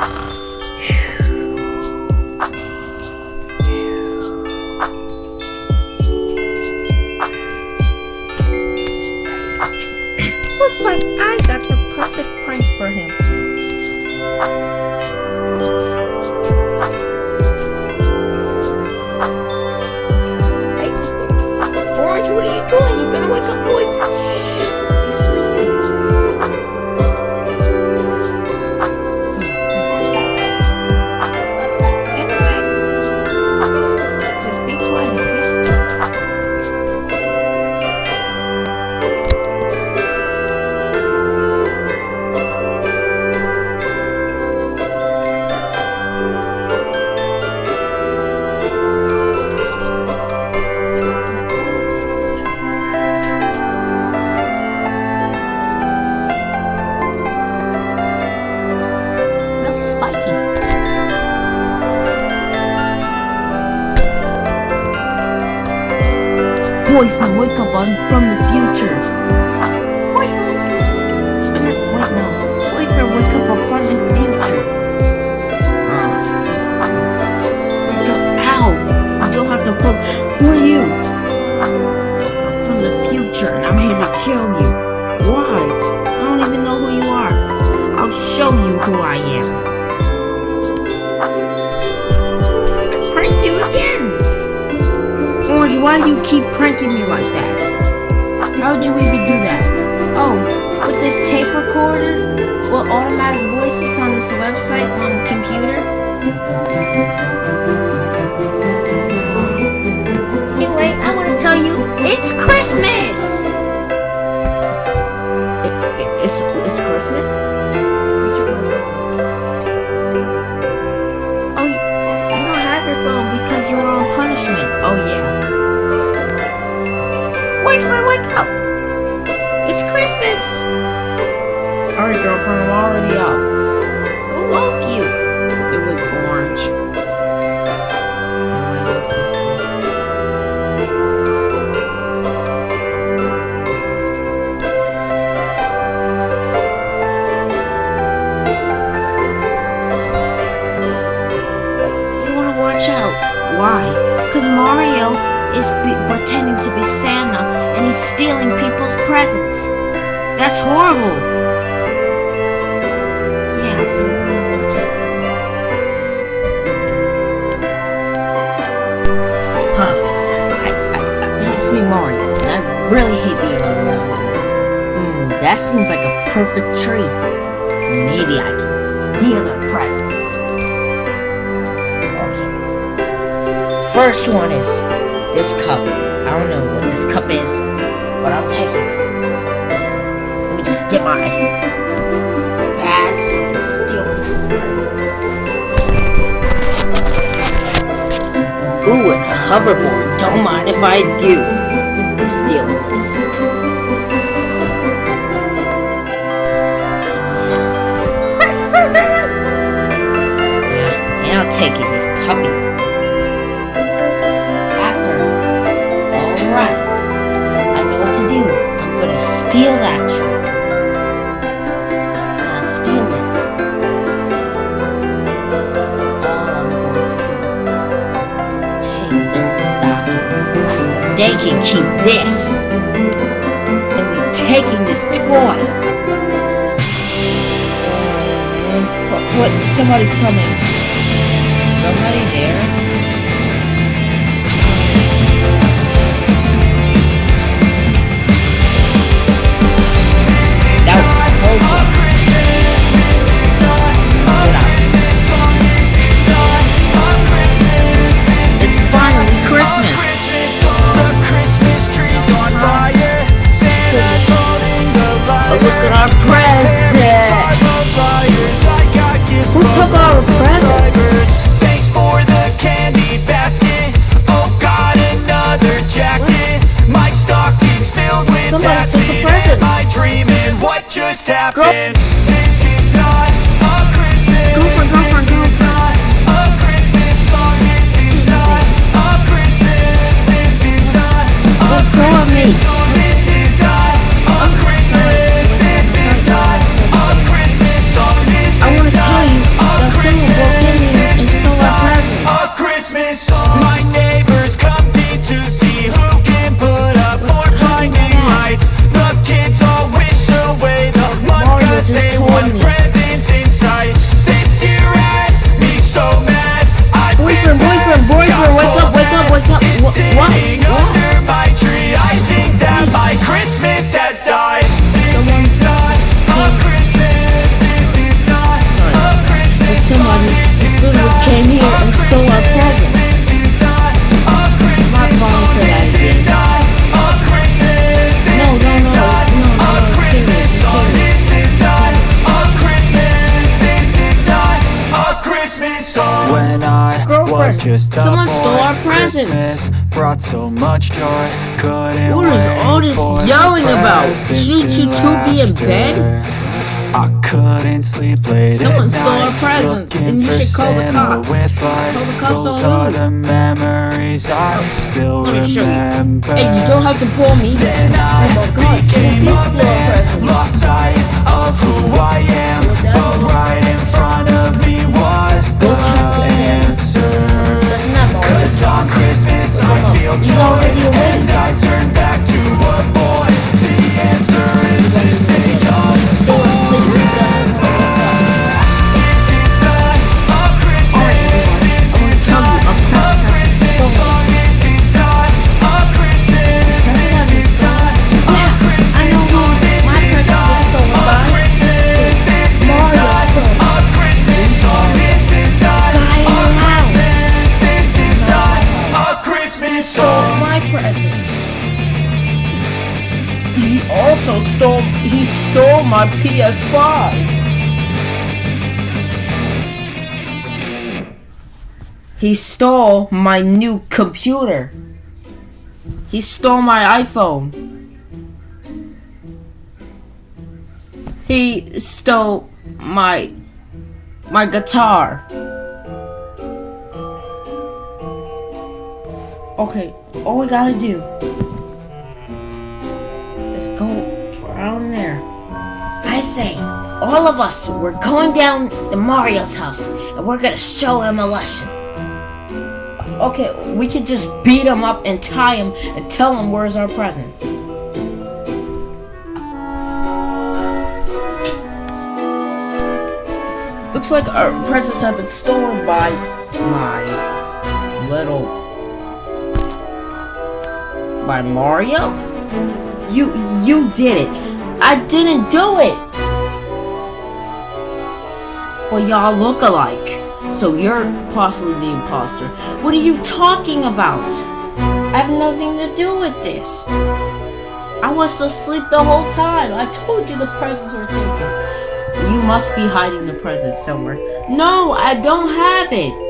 Looks why do you keep pranking me like that? How'd you even do that? Oh, with this tape recorder? With automatic voices on this website on the computer? Anyway, I want to tell you, it's Christmas! Girlfriend, I'm already up. Who woke you? It was orange. You wanna watch out. Why? Because Mario is pretending to be Santa and he's stealing people's presents. That's horrible. Huh. I, I, and I really hate being. Hmm, that seems like a perfect tree. Maybe I can steal their presents. Okay. First one is this cup. I don't know what this cup is, but I'm taking it. Let me just get my hoverboard. Don't mind if I do. I'm stealing this. Yeah, and I'll take it, can keep this. And we're taking this toy. What? What? Somebody's coming. Let go of me. Just Someone stole our presents. Christmas brought so much joy. Couldn't What is this yelling about? Shouldn't you two be in bed? I couldn't sleep late Someone at stole our night, presents, and you should call the cops. With lights. Call the cops Those on are the memories I oh, still Let me show you. remember. Hey, you don't have to pull me. Then I Oh my God, someone did steal our presents. Lost sight of who I am But right in front of me was the answer On Christmas I feel joy. And I turn back to a boy The answer is stole my PS5. He stole my new computer. He stole my iPhone. He stole my my guitar. Okay, all we gotta do is go around there. I say, all of us, we're going down to Mario's house and we're gonna show him a lesson. Okay, we can just beat him up and tie him and tell him where's our presents. Looks like our presents have been stolen by my little by Mario? You you did it. I didn't do it. Well, y'all look alike. So you're possibly the imposter. What are you talking about? I have nothing to do with this. I was asleep the whole time. I told you the presents were taken. You must be hiding the presents somewhere. No, I don't have it.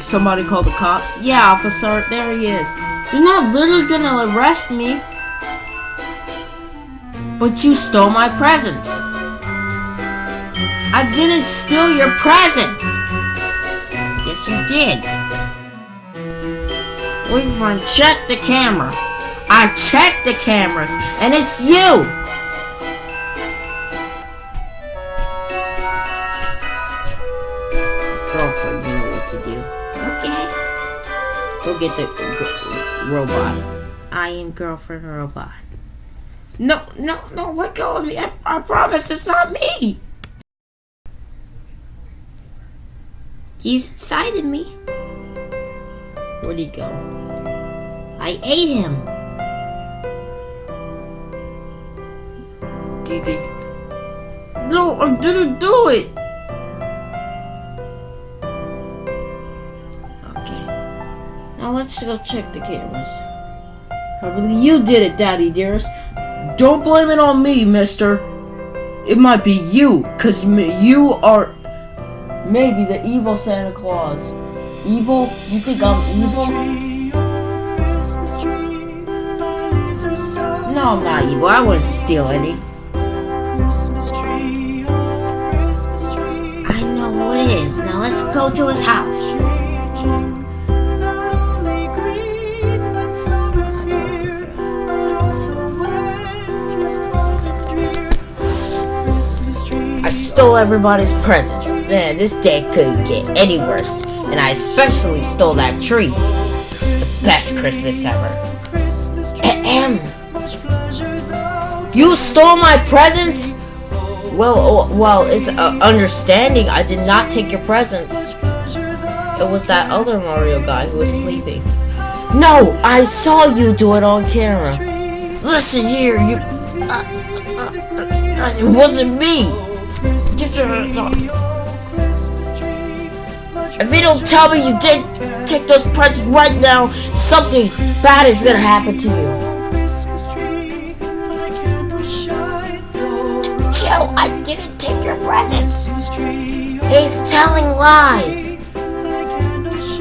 Did somebody call the cops? Yeah, officer, there he is. You're not literally gonna arrest me. But you stole my presents. I didn't steal your presents. Yes, you did. We've checked the camera. I checked the cameras, and it's you. Girlfriend, you know what to do. Okay. Go get the robot. I am girlfriend robot. No, no, no, let go of me. I, I promise it's not me. He's inside of me. Where'd he go? I ate him. Did he? No, I didn't do it. Let's go check the cameras. Probably you did it, Daddy dearest. Don't blame it on me, mister. It might be you, because you are maybe the evil Santa Claus. Evil? You think I'm evil? No, I'm not evil. I wouldn't steal any. I know who it is. Now let's go to his house. Stole everybody's presents. Man, this day couldn't get any worse. And I especially stole that tree. This is the best Christmas ever. Ahem. You stole my presents? Well, well, it's uh, understanding I did not take your presents. It was that other Mario guy who was sleeping. No, I saw you do it on camera. Listen here, you. Uh, uh, uh, it wasn't me. If you don't tell me you did take those presents right now, something bad is gonna happen to you. Joe, I didn't take your presents. He's telling lies.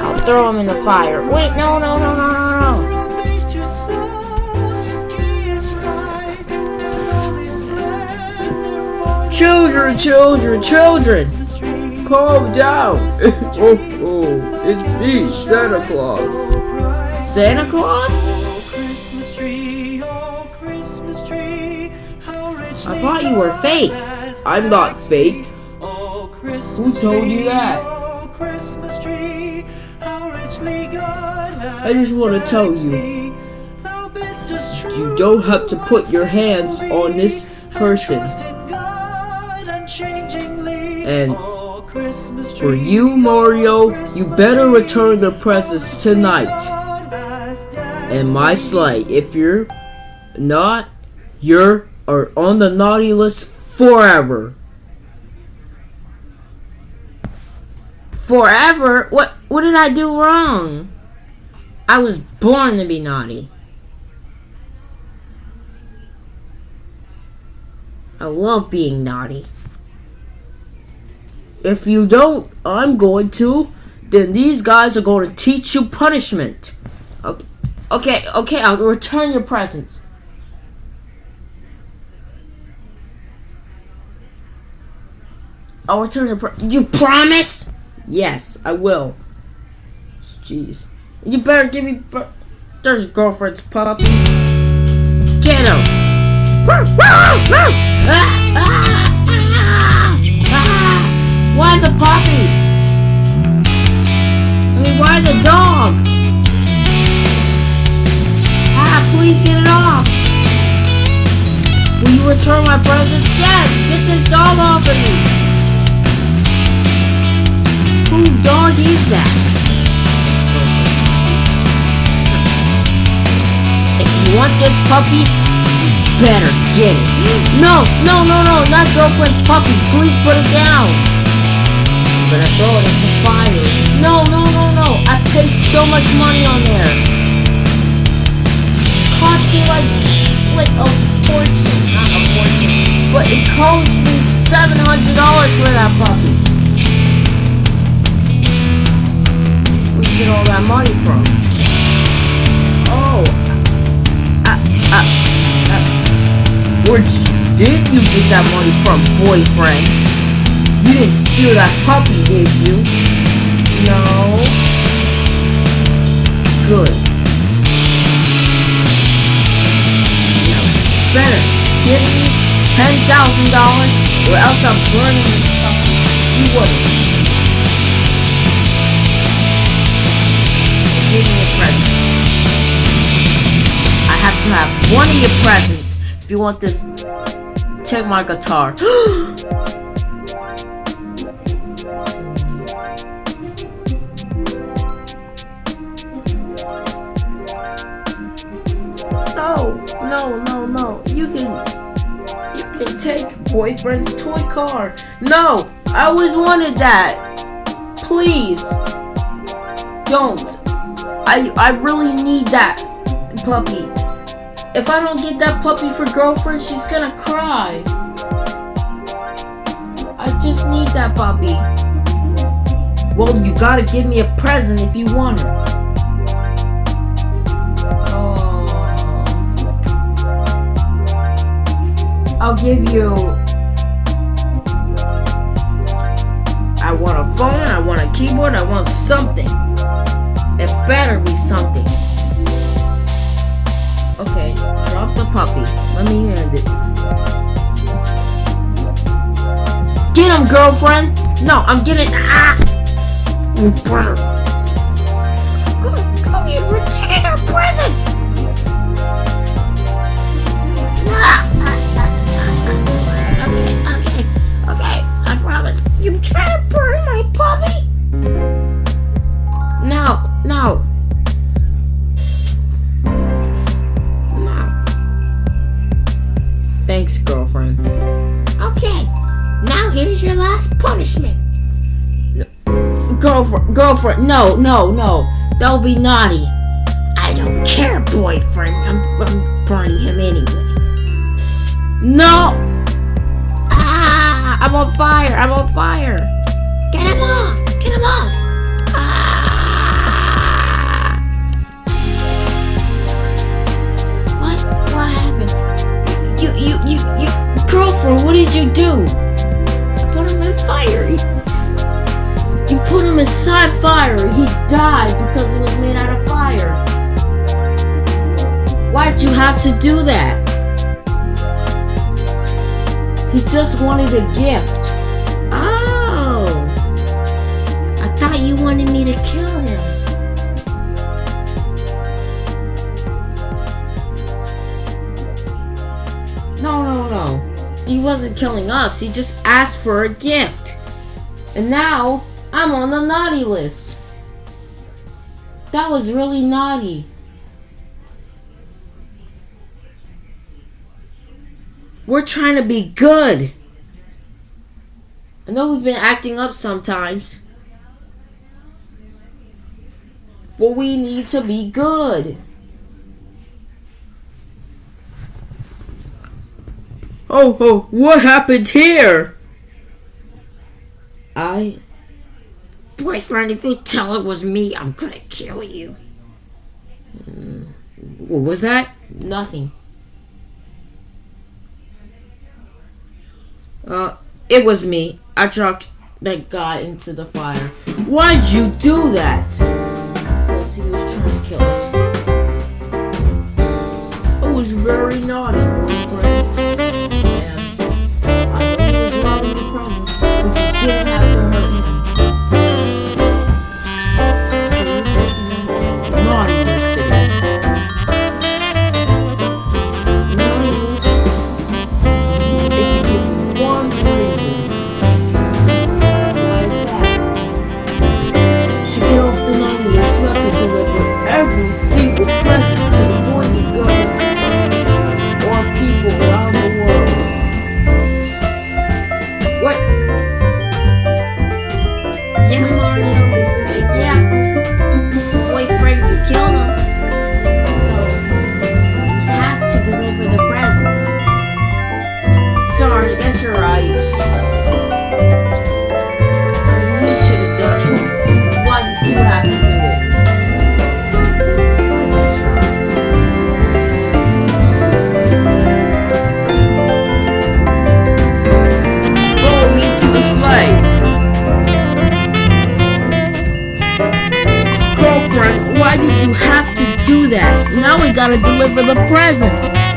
I'll throw him in the fire. Wait, no, no, no, no, no, no. Children, children, children! Calm down! oh, oh, it's me, Santa Claus. Santa Claus? I thought you were fake. I'm not fake. Who told you that? I just want to tell you, you don't have to put your hands on this person. And for you, Mario, you better return the presents tonight. And my sleigh, if you're not, you're are on the naughty list forever. Forever? What what did I do wrong? I was born to be naughty. I love being naughty. If you don't, I'm going to. Then these guys are going to teach you punishment. Okay, okay, okay I'll return your presents. I'll return your You promise? Yes, I will. Jeez. You better give me. There's girlfriend's puppy. Get him! Why the puppy? I mean, why the dog? Ah, please get it off. Will you return my presents? Yes, get this dog off of me. Who dog is that? If you want this puppy, you better get it. No, no, no, no, not girlfriend's puppy. Please put it down. I'm gonna throw it into fire. No, no, no, no. I paid so much money on there. Cost me like, like a fortune. Not a fortune. But it cost me $700 for that puppy. Where'd you get all that money from? Oh. Uh, uh, uh, where did you get that money from, boyfriend? You didn't steal that puppy, did you? No. Good. Now, better give me $10,000 or else I'm burning this puppy. You wouldn't. give me a present. I have to have one of your presents. If you want this, Check my guitar. no, no, no. You can, you can take boyfriend's toy car. No, I always wanted that. Please, don't. I, I really need that puppy. If I don't get that puppy for girlfriend, she's gonna cry. I just need that puppy. Well, you gotta give me a present if you want her. I'll give you... I want a phone, I want a keyboard, I want something. It better be something. Okay, drop the puppy. Let me hand it. Get him, girlfriend! No, I'm getting. Ah! You brother. Come, here, return our presents! Girlfriend, no, no, no. Don't be naughty. I don't care, boyfriend. I'm, I'm burning him anyway. No! Ah! I'm on fire! I'm on fire! Get him off! Get him off! Ah! What? What happened? You, you, you, you, girlfriend, what did you do? I put him in fire. Put him inside fire. He died because it was made out of fire. Why'd you have to do that? He just wanted a gift. Oh. I thought you wanted me to kill him. No, no, no. He wasn't killing us. He just asked for a gift. And now I'm on the naughty list. That was really naughty. We're trying to be good. I know we've been acting up sometimes. But we need to be good. Oh, oh, what happened here? I. Boyfriend, if you tell it was me, I'm gonna kill you. What was that? Nothing. Uh, it was me. I dropped that guy into the fire. Why'd you do that? Because he was trying to kill us. It was very naughty, why did you have to do that? Now we gotta deliver the presents.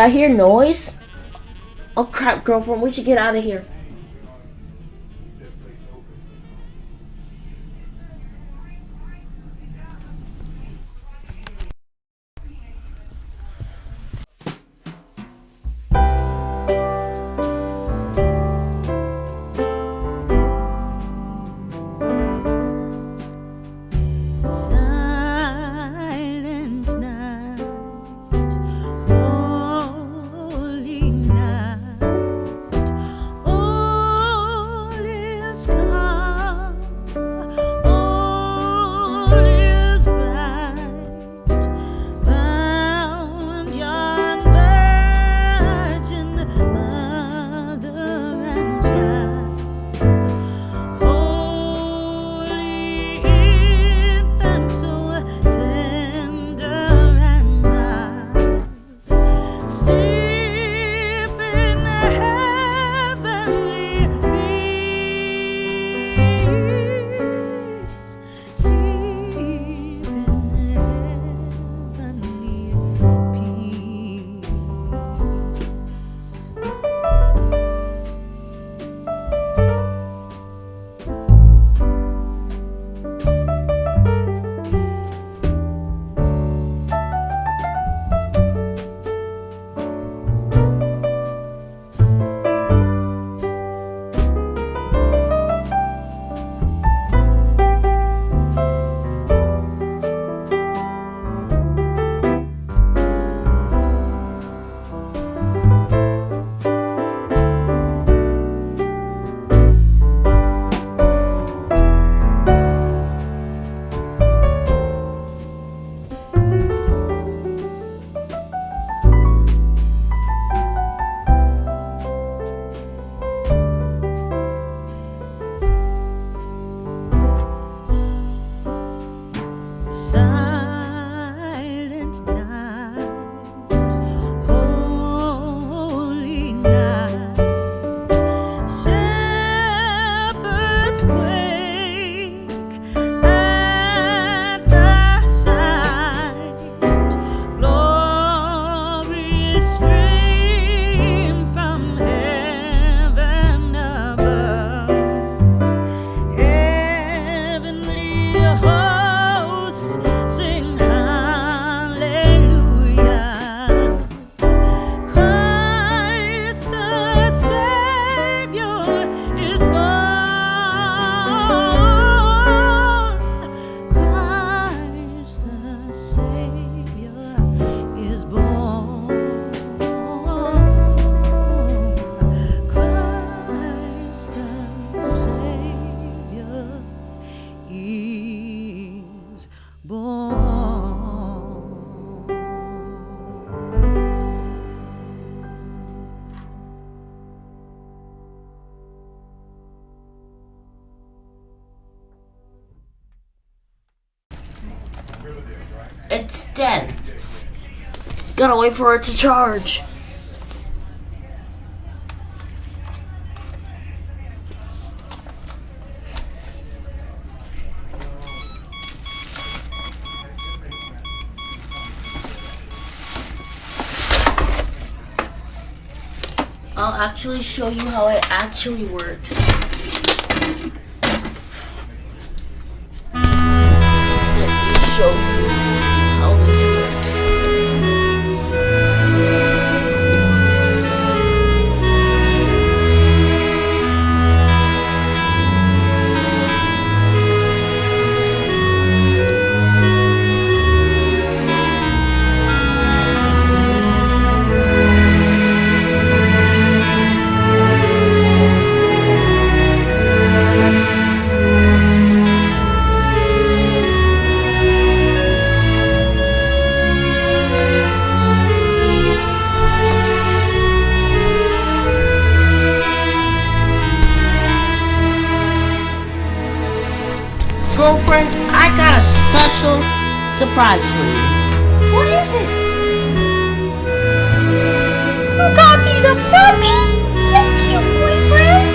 Did I hear noise? Oh crap, girlfriend, we should get out of here. It's dead. Gotta wait for it to charge. I'll actually show you how it actually works. Surprise for you. What is it? You got me the puppy? Thank you, boyfriend.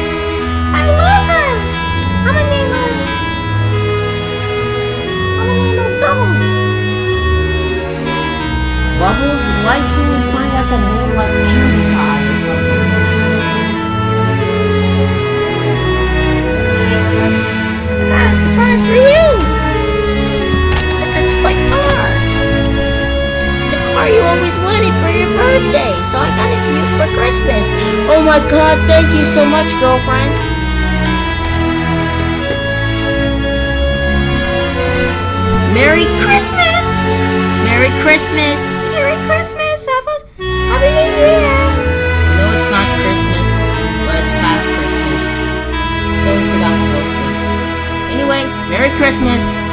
I love her. I'm gonna name her. I'm gonna name her Bubbles. Bubbles? Why can't we find like a name like Cutie birthday, so I got it for you for Christmas. Oh my god, thank you so much, girlfriend. Merry Christmas! Merry Christmas! Merry Christmas! Have a Happy New Year! No, it's not Christmas. Well, it's past Christmas. So we forgot to post this. Anyway, Merry Christmas.